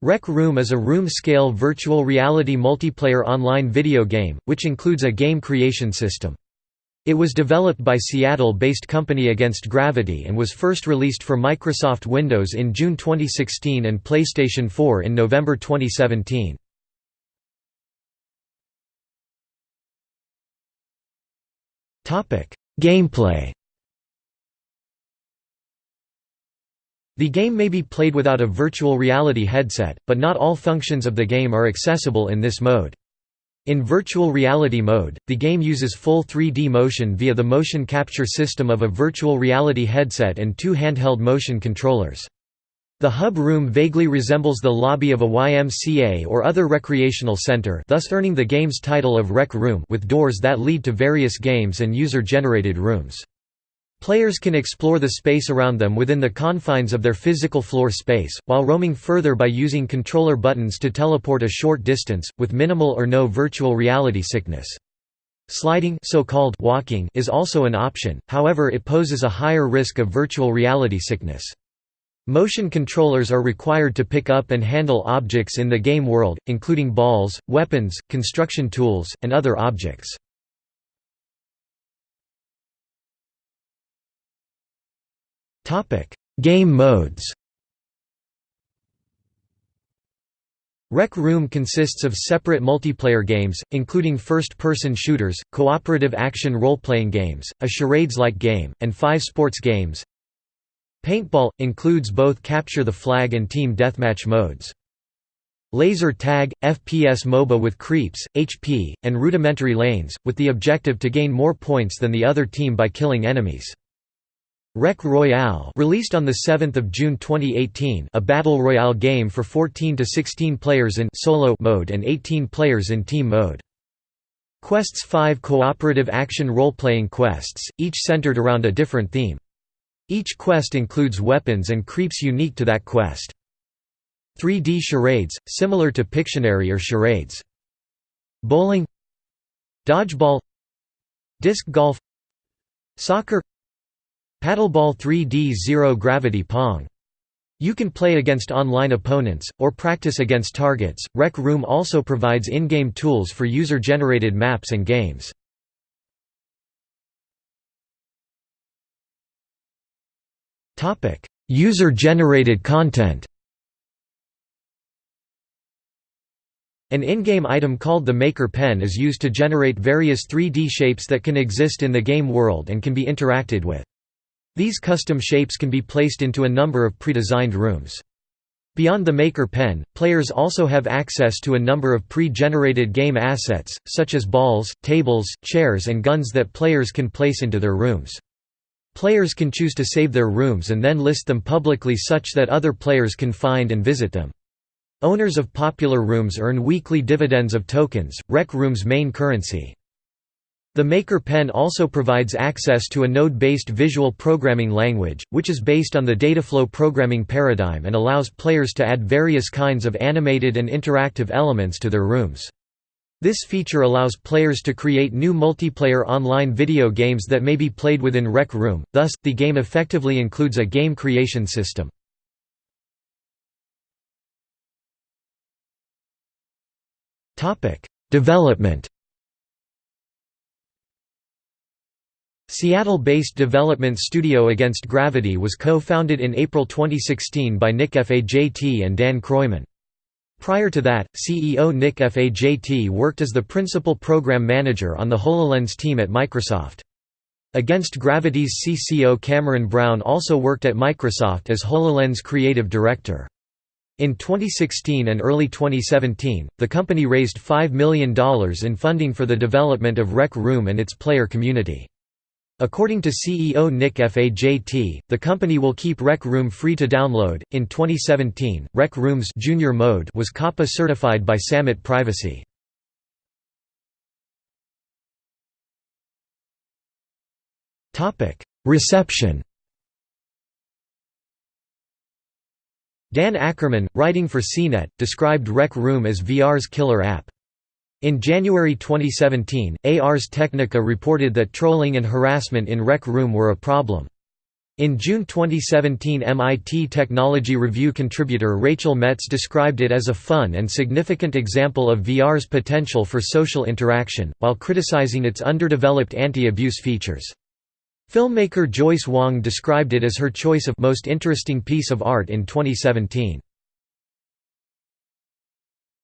Rec Room is a room-scale virtual reality multiplayer online video game, which includes a game creation system. It was developed by Seattle-based company Against Gravity and was first released for Microsoft Windows in June 2016 and PlayStation 4 in November 2017. Gameplay The game may be played without a virtual reality headset, but not all functions of the game are accessible in this mode. In virtual reality mode, the game uses full 3D motion via the motion capture system of a virtual reality headset and two handheld motion controllers. The hub room vaguely resembles the lobby of a YMCA or other recreational center thus earning the game's title of Rec Room with doors that lead to various games and user-generated rooms. Players can explore the space around them within the confines of their physical floor space, while roaming further by using controller buttons to teleport a short distance, with minimal or no virtual reality sickness. Sliding so-called walking is also an option, however it poses a higher risk of virtual reality sickness. Motion controllers are required to pick up and handle objects in the game world, including balls, weapons, construction tools, and other objects. Game modes Rec Room consists of separate multiplayer games, including first-person shooters, cooperative action role-playing games, a charades-like game, and five sports games. Paintball – includes both Capture the Flag and Team Deathmatch modes. Laser Tag – FPS MOBA with creeps, HP, and rudimentary lanes, with the objective to gain more points than the other team by killing enemies. Rec Royale released on 7 June 2018 a battle royale game for 14 to 16 players in solo mode and 18 players in team mode. Quests 5 cooperative action role-playing quests, each centered around a different theme. Each quest includes weapons and creeps unique to that quest. 3D charades, similar to Pictionary or charades. Bowling Dodgeball Disc golf Soccer Paddleball 3D Zero Gravity Pong. You can play against online opponents, or practice against targets. Rec Room also provides in game tools for user generated maps and games. User generated content An in-game item called the Maker Pen is used to generate various 3D shapes that can exist in the game world and can be interacted with. These custom shapes can be placed into a number of pre-designed rooms. Beyond the Maker Pen, players also have access to a number of pre-generated game assets, such as balls, tables, chairs and guns that players can place into their rooms. Players can choose to save their rooms and then list them publicly such that other players can find and visit them. Owners of popular rooms earn weekly dividends of tokens, Rec Room's main currency. The Maker Pen also provides access to a node-based visual programming language, which is based on the Dataflow programming paradigm and allows players to add various kinds of animated and interactive elements to their rooms. This feature allows players to create new multiplayer online video games that may be played within Rec Room, thus, the game effectively includes a game creation system. Development Seattle-based development studio Against Gravity was co-founded in April 2016 by Nick Fajt and Dan Kroymann. Prior to that, CEO Nick Fajt worked as the principal program manager on the HoloLens team at Microsoft. Against Gravity's CCO Cameron Brown also worked at Microsoft as HoloLens creative director. In 2016 and early 2017, the company raised $5 million in funding for the development of Rec Room and its player community. According to CEO Nick Fajt, the company will keep Rec Room free to download. In 2017, Rec Room's junior mode was COPPA certified by Sammit Privacy. Topic: Reception. Dan Ackerman, writing for CNET, described Rec Room as VR's killer app. In January 2017, Ars Technica reported that trolling and harassment in Rec Room were a problem. In June 2017 MIT Technology Review contributor Rachel Metz described it as a fun and significant example of VR's potential for social interaction, while criticizing its underdeveloped anti-abuse features. Filmmaker Joyce Wong described it as her choice of most interesting piece of art in 2017.